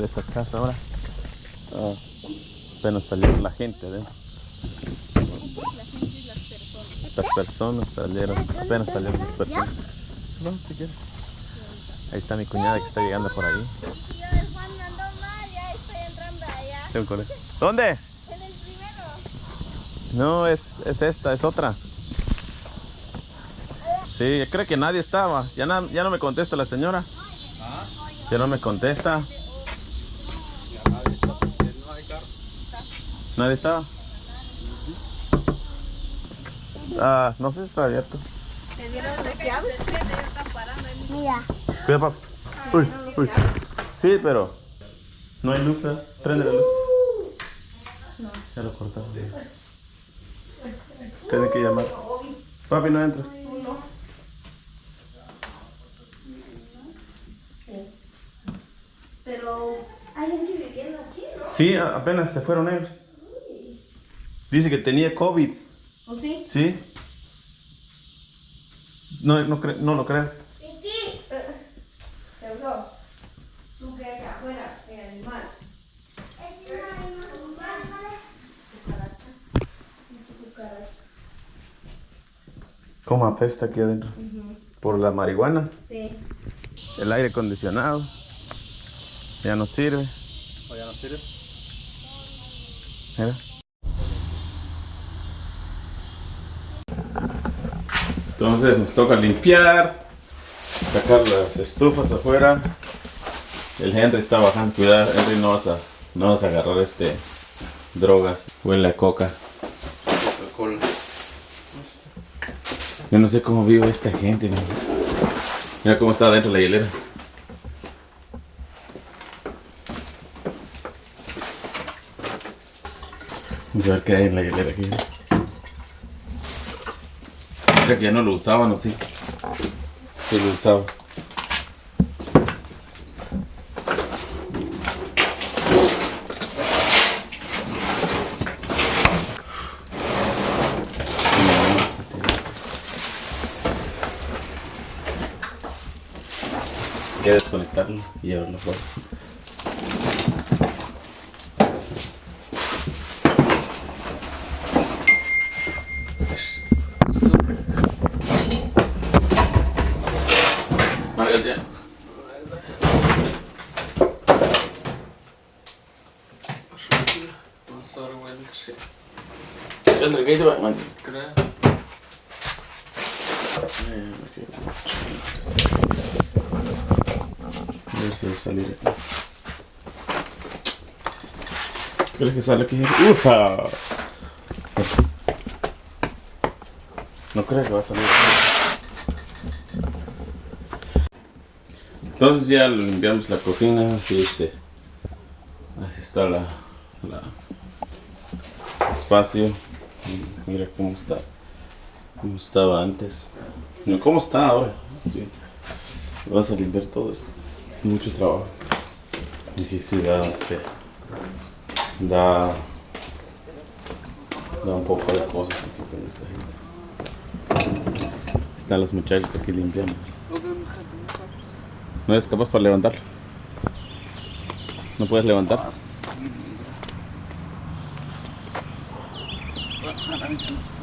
de esta casa ahora. Ah, apenas salieron la gente adentro. Las personas salieron, apenas salieron las personas. No, si quieres. Ahí está mi cuñada que está llegando por ahí. ¿Dónde? En el primero. No, es, es esta, es otra. Sí, creo que nadie estaba. Ya, na- ya no me contesta la señora. Ya no me contesta. ¿Nadie estaba? Ah, no sé si está abierto. ¿Te dieron las llaves? Mira. Cuida, papi. Uy, uy. Sí, pero no hay luz. ¿eh? Prende la luz. Ya lo cortaron. Tiene que llamar. Papi, no entras. Pero hay gente viviendo aquí, ¿no? Sí, apenas se fueron ellos. Dice que tenía COVID. ¿O sí? ¿Sí? No, no, cre- no lo creo. ¿Tú afuera? El animal. Cucaracha. Cucaracha. ¿Cómo apesta aquí adentro? Por la marihuana. Sí. El aire acondicionado. Ya no sirve. ¿O ya no sirve? Mira. Entonces nos toca limpiar, sacar las estufas afuera. El Henry está bajando, cuidado, Henry no vas a, no vas a agarrar este drogas, huele a coca. Coca-Cola. Yo no sé cómo vive esta gente, mira. Mira cómo está adentro la hielera. Vamos a ver qué hay en la hielera aquí. Que ya no lo usaban, ¿o sí? Sí lo usaba. Que desconectarlo y llevarlo fuera. Margaret, ya. Sorry, well, shit. A ver si va a salir aquí. ¿Crees que sale aquí? ¡Uja! No creo que va a salir. Entonces ya limpiamos la cocina, así este. Así está la, la espacio. Mira cómo está. Cómo estaba antes. No, ¿Cómo está ahora? Sí. Vas a limpiar todo esto. Mucho trabajo. Necesidad, este. Da. Da un poco de cosas aquí con esta gente. Están los muchachos aquí limpiando. ¿No eres capaz para levantarlo? ¿No puedes levantar? 那咱们停